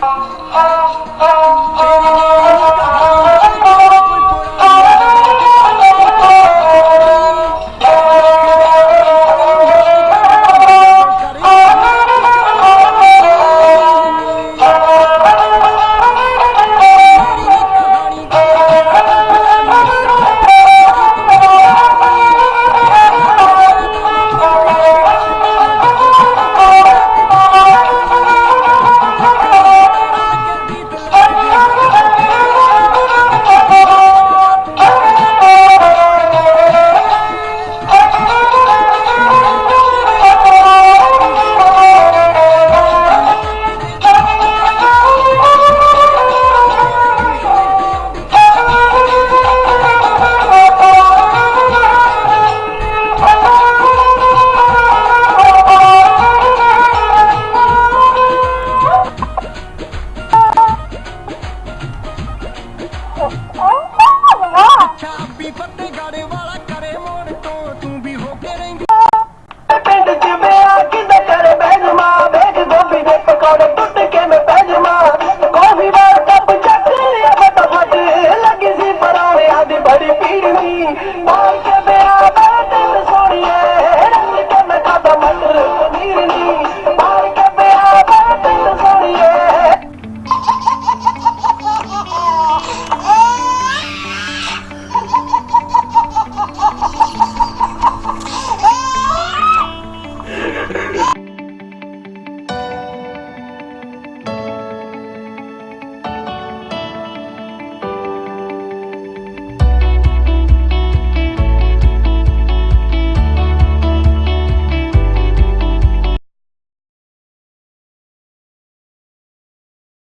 Oh, oh, oh. ਚਾਬੀ ਫੱਟੇ ਗਾੜੇ ਵਾਲਾ ਕਰੇ ਮੋੜ ਤੋਂ ਤੂੰ ਵੀ ਹੋ ਕੇ ਰਹਿੰਦੀ ਪਿੰਡ ਚ ਮੇਰਾ ਕਿੰਦਾ ਕਰੇ ਬੈਜਮਾ ਬੇਜ ਗੋਭੀ ਦੇ ਪਕੌੜੇ ਟੁੱਟ ਕੇ ਮੈਂ ਬੈਜਮਾ ਕੋਫੀ ਵਾਰ ਕੱਪ ਚੱਕ ਲਿਆ ਫਟਾਫਟ ਲੱਗੀ ਸੀ ਪਰਾਵੇ ਆਦੀ ਬੜੀ ਪੀੜਨੀ ਪਾਲ ਕੇ